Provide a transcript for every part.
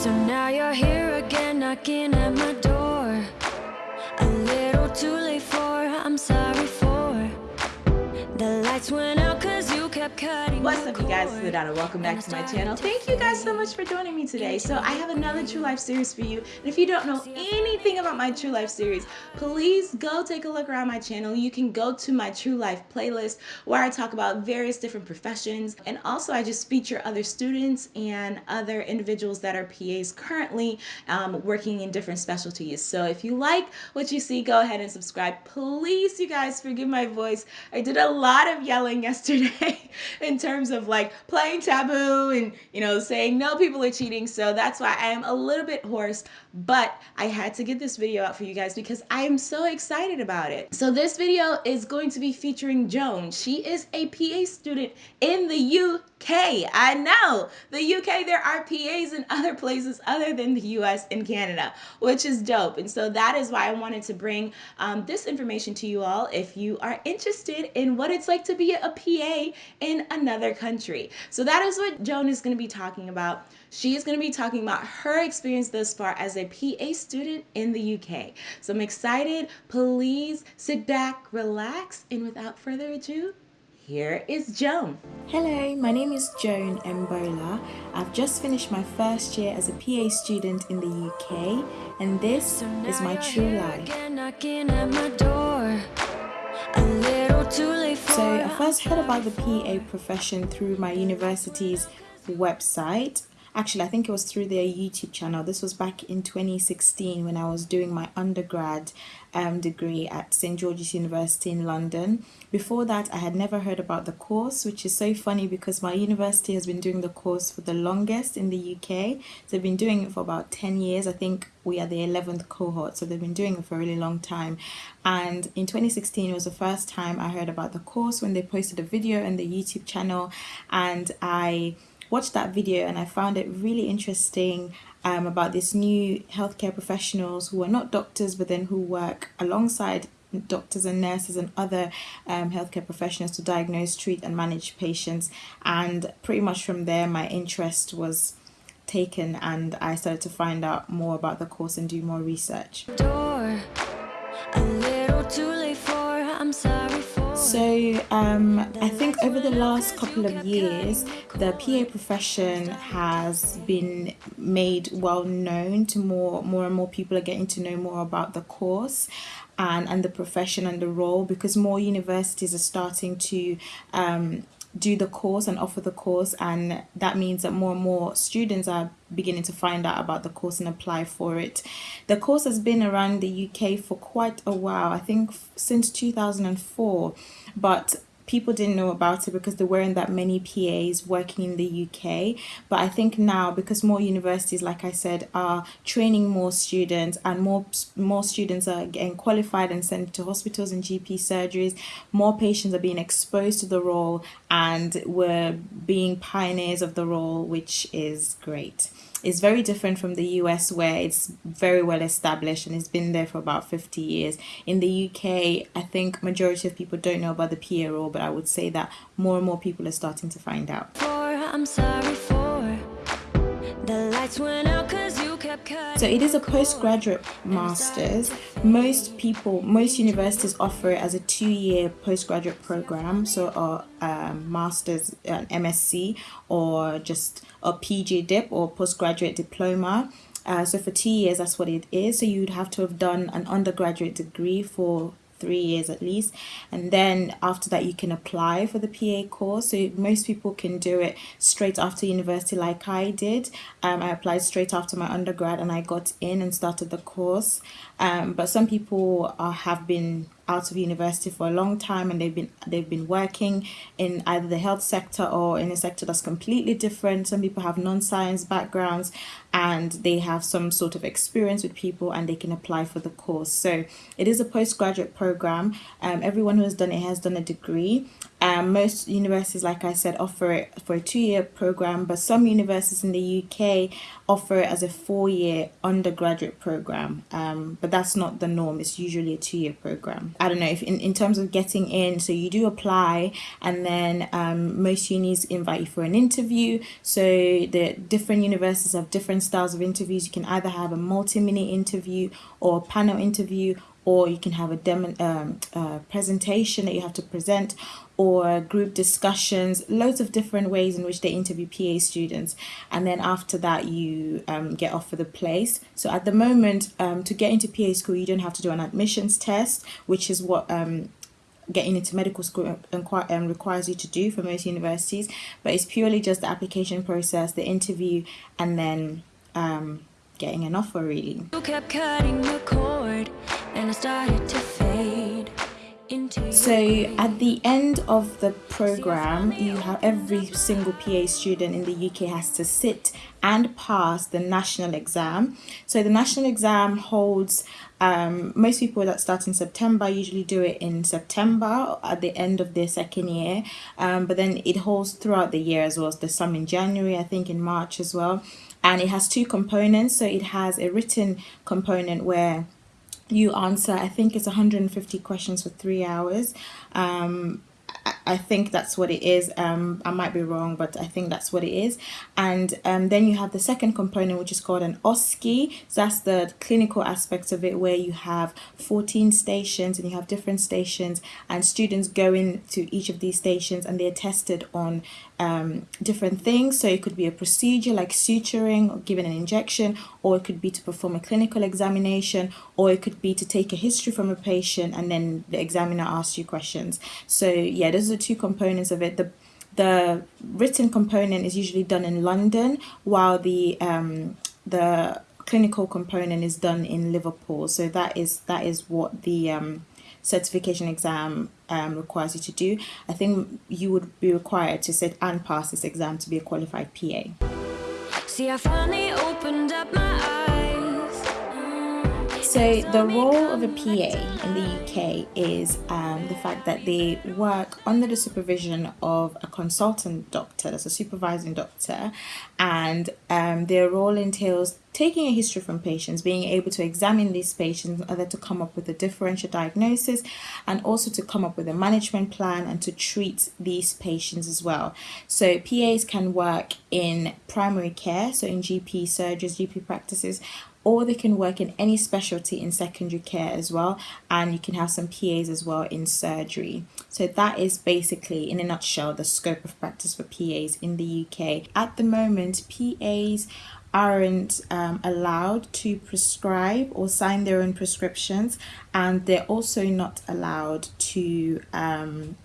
So now you're here again, knocking at my door. A little too late for, I'm sorry for. The lights went What's up you guys, it's Ladonna. Welcome back to my channel. Thank you guys so much for joining me today. So I have another True Life series for you. And if you don't know anything about my True Life series, please go take a look around my channel. You can go to my True Life playlist where I talk about various different professions. And also I just feature other students and other individuals that are PAs currently um, working in different specialties. So if you like what you see, go ahead and subscribe. Please, you guys, forgive my voice. I did a lot of yelling yesterday in terms of like playing taboo and you know saying no people are cheating. So that's why I am a little bit hoarse but I had to get this video out for you guys because I am so excited about it. So this video is going to be featuring Joan. She is a PA student in the UK I know the UK there are PAs in other places other than the US and Canada which is dope and so that is why I wanted to bring um, this information to you all if you are interested in what it's like to be a PA in another country. So that is what Joan is going to be talking about. She is going to be talking about her experience thus far as a PA student in the UK. So I'm excited. Please sit back, relax, and without further ado, here is Joan. Hello, my name is Joan Mbola. I've just finished my first year as a PA student in the UK, and this is my true life. So I first heard about the PA profession through my university's website actually I think it was through their YouTube channel. This was back in 2016 when I was doing my undergrad um, degree at St George's University in London. Before that I had never heard about the course which is so funny because my university has been doing the course for the longest in the UK so they've been doing it for about 10 years. I think we are the 11th cohort so they've been doing it for a really long time. And in 2016 it was the first time I heard about the course when they posted a video on the YouTube channel. And I watched that video and I found it really interesting um, about this new healthcare professionals who are not doctors but then who work alongside doctors and nurses and other um, healthcare professionals to diagnose, treat and manage patients and pretty much from there my interest was taken and I started to find out more about the course and do more research. Door, so um, I think over the last couple of years, the PA profession has been made well known to more, more and more people are getting to know more about the course and, and the profession and the role because more universities are starting to um, do the course and offer the course and that means that more and more students are beginning to find out about the course and apply for it. The course has been around the UK for quite a while, I think since 2004, but people didn't know about it because there weren't that many PAs working in the UK. But I think now, because more universities, like I said, are training more students and more, more students are getting qualified and sent to hospitals and GP surgeries, more patients are being exposed to the role and we're being pioneers of the role, which is great it's very different from the US where it's very well established and it's been there for about 50 years. In the UK, I think majority of people don't know about the PA role, but I would say that more and more people are starting to find out. So it is a postgraduate master's. Most people, most universities offer it as a two-year postgraduate program, so a master's, an MSc, or just a PG dip or postgraduate diploma. Uh, so for two years, that's what it is. So you'd have to have done an undergraduate degree for three years at least. And then after that you can apply for the PA course. So most people can do it straight after university like I did. Um, I applied straight after my undergrad and I got in and started the course. Um, but some people are, have been out of university for a long time and they've been they've been working in either the health sector or in a sector that's completely different. Some people have non-science backgrounds and they have some sort of experience with people and they can apply for the course. So it is a postgraduate program. Um, everyone who has done it has done a degree Um, most universities, like I said, offer it for a two-year program, but some universities in the UK offer it as a four-year undergraduate program. Um, but that's not the norm. It's usually a two-year program. I don't know if in, in terms of getting in, so you do apply, and then um, most unis invite you for an interview. So the different universities have different styles of interviews. You can either have a multi-mini interview or a panel interview or you can have a demo, um, uh, presentation that you have to present or group discussions loads of different ways in which they interview PA students. And then after that you um, get offered the place. So at the moment um, to get into PA school you don't have to do an admissions test which is what um, getting into medical school um, requires you to do for most universities. But it's purely just the application process the interview and then um, getting an offer really. So at the end of the program, you have every single PA student in the UK has to sit and pass the national exam. So the national exam holds um, most people that start in September usually do it in September at the end of their second year, um, but then it holds throughout the year as well. There's some in January, I think in March as well and it has two components so it has a written component where you answer i think it's 150 questions for three hours um, I think that's what it is. Um, I might be wrong, but I think that's what it is. And um, then you have the second component, which is called an OSCE. So that's the clinical aspects of it, where you have 14 stations and you have different stations, and students go into each of these stations and they're tested on um, different things. So it could be a procedure like suturing or giving an injection, or it could be to perform a clinical examination, or it could be to take a history from a patient and then the examiner asks you questions. So yeah, those are the two components of it. The the written component is usually done in London, while the um, the clinical component is done in Liverpool. So that is that is what the um, certification exam um, requires you to do. I think you would be required to sit and pass this exam to be a qualified PA. See, I finally opened up my eyes. So the role of a PA in the UK is um, the fact that they work under the supervision of a consultant doctor, that's a supervising doctor, and um, their role entails taking a history from patients, being able to examine these patients in order to come up with a differential diagnosis and also to come up with a management plan and to treat these patients as well. So PAs can work in primary care, so in GP surgeries, GP practices, or they can work in any specialty in secondary care as well and you can have some PAs as well in surgery. So that is basically in a nutshell the scope of practice for PAs in the UK at the moment PAs aren't um, allowed to prescribe or sign their own prescriptions and they're also not allowed to um,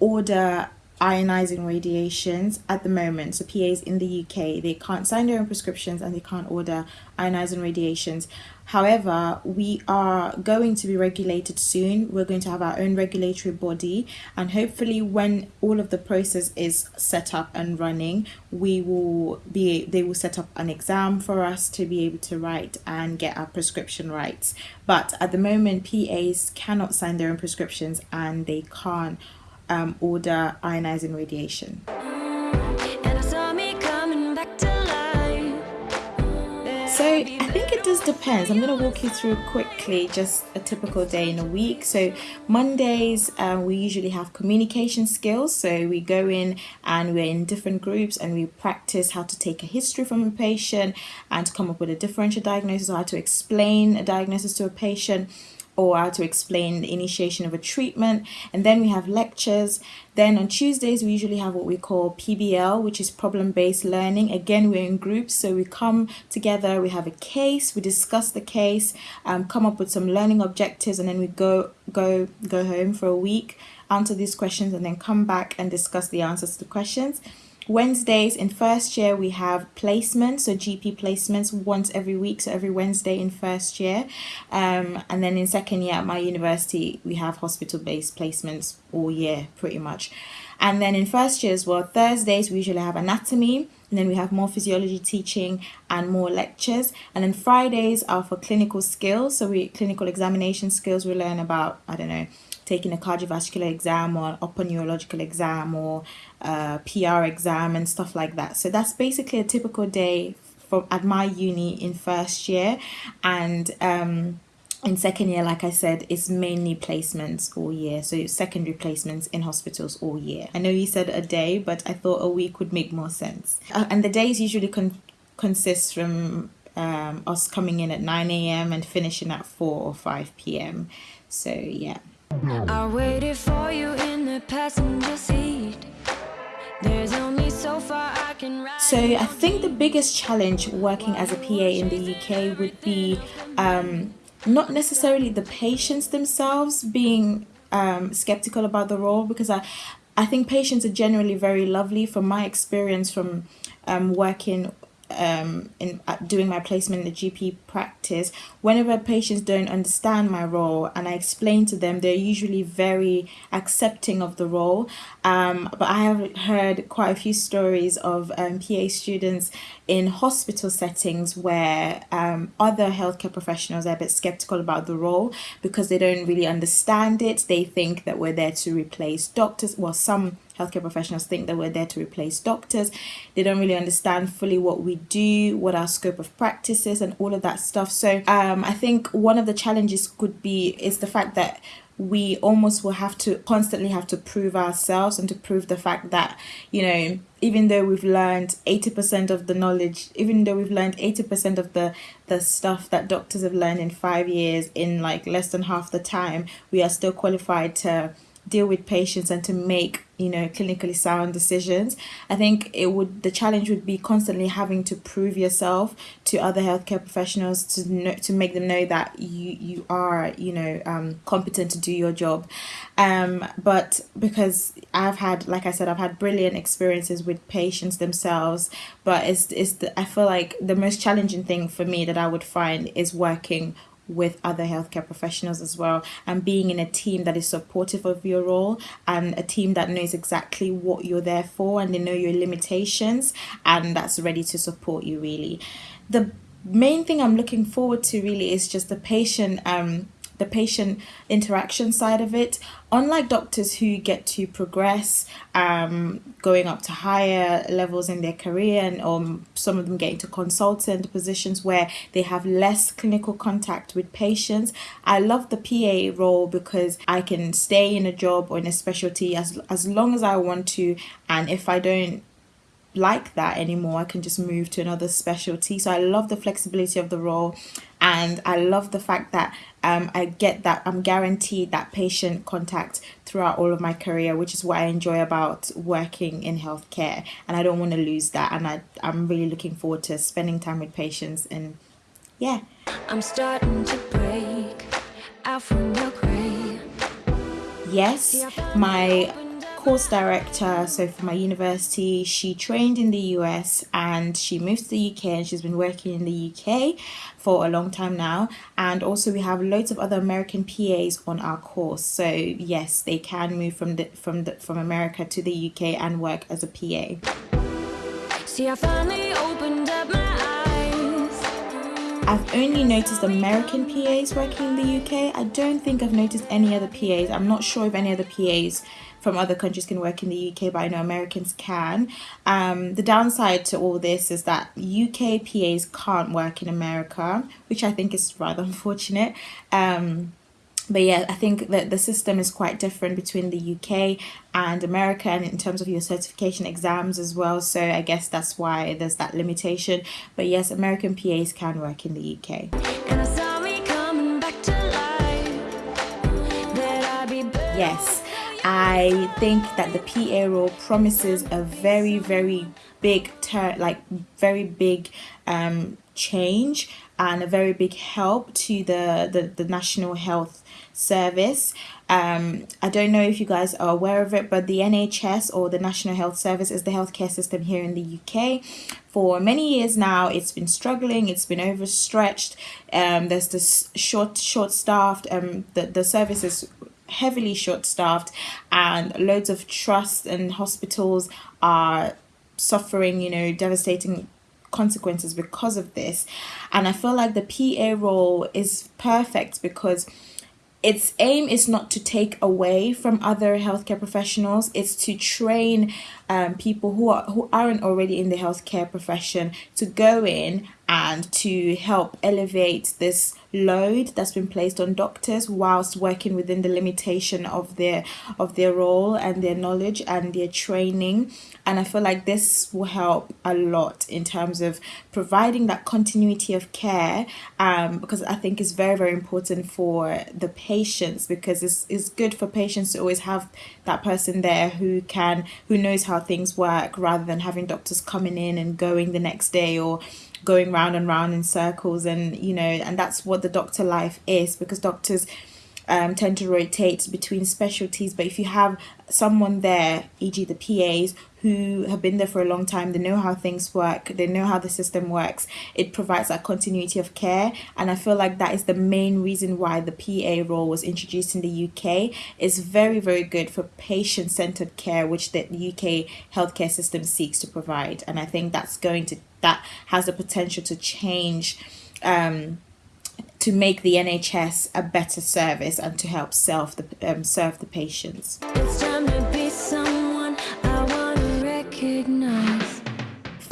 order ionizing radiations at the moment. So PAs in the UK, they can't sign their own prescriptions and they can't order ionizing radiations. However, we are going to be regulated soon. We're going to have our own regulatory body and hopefully when all of the process is set up and running, we will be they will set up an exam for us to be able to write and get our prescription rights. But at the moment PAs cannot sign their own prescriptions and they can't um, order ionizing radiation. So I think it just depends. I'm going to walk you through quickly just a typical day in a week. So Mondays uh, we usually have communication skills. So we go in and we're in different groups and we practice how to take a history from a patient and to come up with a differential diagnosis or how to explain a diagnosis to a patient or how to explain the initiation of a treatment. And then we have lectures. Then on Tuesdays, we usually have what we call PBL, which is problem-based learning. Again, we're in groups, so we come together, we have a case, we discuss the case, um, come up with some learning objectives, and then we go, go, go home for a week, answer these questions, and then come back and discuss the answers to the questions. Wednesdays in first year we have placements, so GP placements once every week, so every Wednesday in first year. Um, and then in second year at my university we have hospital-based placements all year pretty much. And then in first year as well, Thursdays we usually have anatomy, and then we have more physiology teaching and more lectures. And then Fridays are for clinical skills, so we clinical examination skills we learn about, I don't know, taking a cardiovascular exam or upper neurological exam or uh, PR exam and stuff like that. So that's basically a typical day from at my uni in first year and um in second year like i said it's mainly placements all year. So secondary placements in hospitals all year. I know you said a day but i thought a week would make more sense. Uh, and the days usually con- consist from um, us coming in at 9 a.m and finishing at 4 or 5 p.m so yeah. I waited for you in the passenger seat. There's only so far I can ride. So I think the biggest challenge working as a PA in the UK would be um, not necessarily the patients themselves being um, skeptical about the role because I, I think patients are generally very lovely from my experience from um, working um, in doing my placement in the GP practice, whenever patients don't understand my role and I explain to them, they're usually very accepting of the role. Um, but I have heard quite a few stories of um, PA students in hospital settings where um, other healthcare professionals are a bit skeptical about the role because they don't really understand it. They think that we're there to replace doctors. Well, some healthcare professionals think that we're there to replace doctors. They don't really understand fully what we do, what our scope of practice is, and all of that stuff. So um, I think one of the challenges could be is the fact that we almost will have to constantly have to prove ourselves and to prove the fact that you know even though we've learned 80% of the knowledge even though we've learned 80% of the the stuff that doctors have learned in 5 years in like less than half the time we are still qualified to deal with patients and to make you know clinically sound decisions. I think it would the challenge would be constantly having to prove yourself to other healthcare professionals to know to make them know that you you are you know um, competent to do your job. Um, but because i've had like i said i've had brilliant experiences with patients themselves but it's, it's the, i feel like the most challenging thing for me that i would find is working with other healthcare professionals as well and being in a team that is supportive of your role and a team that knows exactly what you're there for and they know your limitations and that's ready to support you really. The main thing i'm looking forward to really is just the patient um the patient interaction side of it. Unlike doctors who get to progress, um, going up to higher levels in their career, and um, some of them getting to consultant positions where they have less clinical contact with patients. I love the PA role because I can stay in a job or in a specialty as as long as I want to, and if I don't like that anymore. I can just move to another specialty. So I love the flexibility of the role and I love the fact that um, I get that I'm guaranteed that patient contact throughout all of my career, which is what I enjoy about working in healthcare. And I don't want to lose that. And I, I'm really looking forward to spending time with patients and yeah. I'm starting to break out from the gray. Yes, my course director, so for my university, she trained in the US and she moved to the UK and she's been working in the UK for a long time now. And also we have loads of other American PAs on our course. So yes, they can move from the from the from America to the UK and work as a PA. See, I finally opened up my I've only noticed American PAs working in the UK. I don't think I've noticed any other PAs. I'm not sure if any other PAs from other countries can work in the UK, but I know Americans can. Um, the downside to all this is that UK PAs can't work in America, which I think is rather unfortunate. Um, but yeah, I think that the system is quite different between the UK and America, and in terms of your certification exams as well. So I guess that's why there's that limitation. But yes, American PAs can work in the UK. And I saw me coming back to life. That I'd be better. Yes, I think that the PA role promises a very, very big turn, like very big um, change and a very big help to the, the, the National Health Service. Um, I don't know if you guys are aware of it, but the NHS or the National Health Service is the healthcare system here in the UK. For many years now, it's been struggling. It's been overstretched. Um, there's this short, short staffed. Um, the the service is heavily short staffed and loads of trusts and hospitals are suffering you know devastating consequences because of this. And i feel like the pa role is perfect because its aim is not to take away from other healthcare professionals it's to train um, people who are who aren't already in the healthcare profession to go in and to help elevate this load that's been placed on doctors whilst working within the limitation of their of their role and their knowledge and their training. And i feel like this will help a lot in terms of providing that continuity of care um, because i think it's very very important for the patients because it's, it's good for patients to always have that person there who can who knows how things work rather than having doctors coming in and going the next day or going round and round in circles. And you know and that's what the doctor life is because doctors um, tend to rotate between specialties. But if you have someone there e.g the PAs who have been there for a long time they know how things work they know how the system works it provides that continuity of care. And i feel like that is the main reason why the pa role was introduced in the uk it's very very good for patient-centered care which the uk healthcare system seeks to provide. And i think that's going to that has the potential to change um, to make the NHS a better service and to help the um, serve the patients.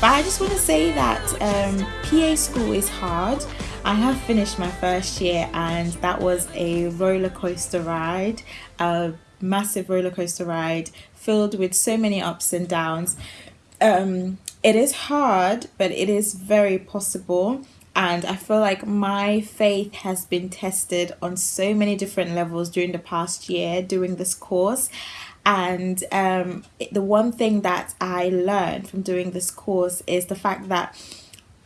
But I just want to say that um, PA school is hard. I have finished my first year and that was a roller coaster ride, a massive roller coaster ride filled with so many ups and downs. Um, it is hard, but it is very possible. And I feel like my faith has been tested on so many different levels during the past year doing this course. And um, the one thing that I learned from doing this course is the fact that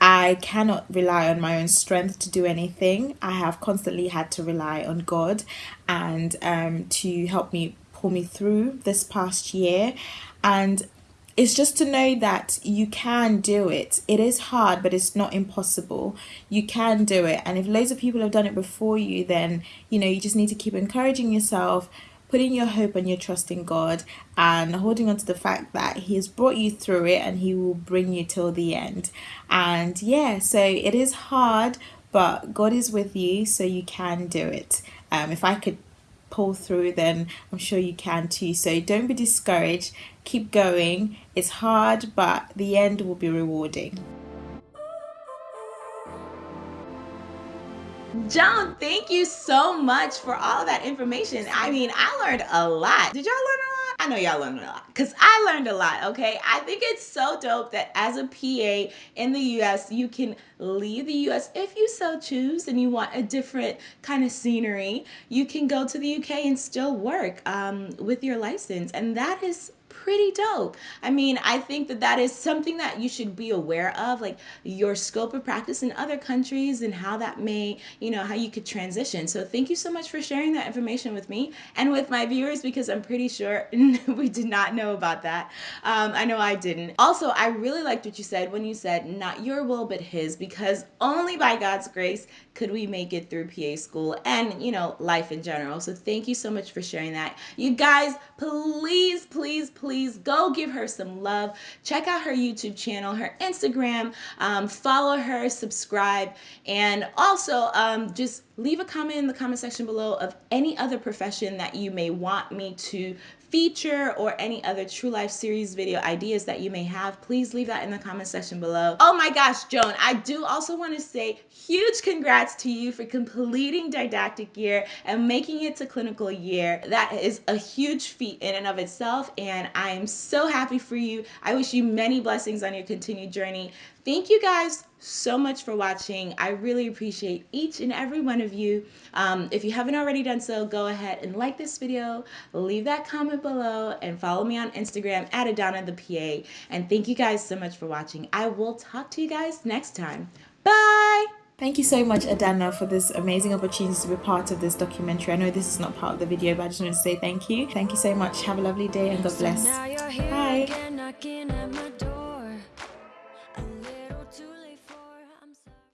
I cannot rely on my own strength to do anything. I have constantly had to rely on God and um, to help me pull me through this past year. And it's just to know that you can do it. It is hard, but it's not impossible. You can do it. And if loads of people have done it before you, then, you know, you just need to keep encouraging yourself, putting your hope and your trust in God, and holding on to the fact that He has brought you through it and He will bring you till the end. And yeah, so it is hard, but God is with you, so you can do it. Um, if I could pull through, then I'm sure you can too. So don't be discouraged. Keep going. It's hard, but the end will be rewarding. Joan, thank you so much for all that information. I mean, I learned a lot. Did y'all learn a lot? I know y'all learned a lot because I learned a lot, okay? I think it's so dope that as a PA in the US, you can leave the US if you so choose and you want a different kind of scenery. You can go to the UK and still work um, with your license. And that is pretty dope. I mean, I think that that is something that you should be aware of, like your scope of practice in other countries and how that may, you know, how you could transition. So thank you so much for sharing that information with me and with my viewers because I'm pretty sure we did not know about that. Um, I know I didn't. Also, I really liked what you said when you said, not your will, but his, because only by God's grace could we make it through PA school and, you know, life in general. So thank you so much for sharing that. You guys, please, please, please go give her some love. Check out her YouTube channel, her Instagram, um, follow her, subscribe, and also um, just leave a comment in the comment section below of any other profession that you may want me to feature or any other True Life series video ideas that you may have, please leave that in the comment section below. Oh my gosh, Joan, I do also want to say huge congrats to you for completing didactic year and making it to clinical year. That is a huge feat in and of itself, and I am so happy for you. I wish you many blessings on your continued journey. Thank you guys so much for watching. I really appreciate each and every one of you. Um, if you haven't already done so, go ahead and like this video, leave that comment below, and follow me on Instagram at Adana the PA. And thank you guys so much for watching. I will talk to you guys next time. Bye! Thank you so much, Adana, for this amazing opportunity to be part of this documentary. I know this is not part of the video, but I just want to say thank you. Thank you so much. Have a lovely day and God bless. Bye.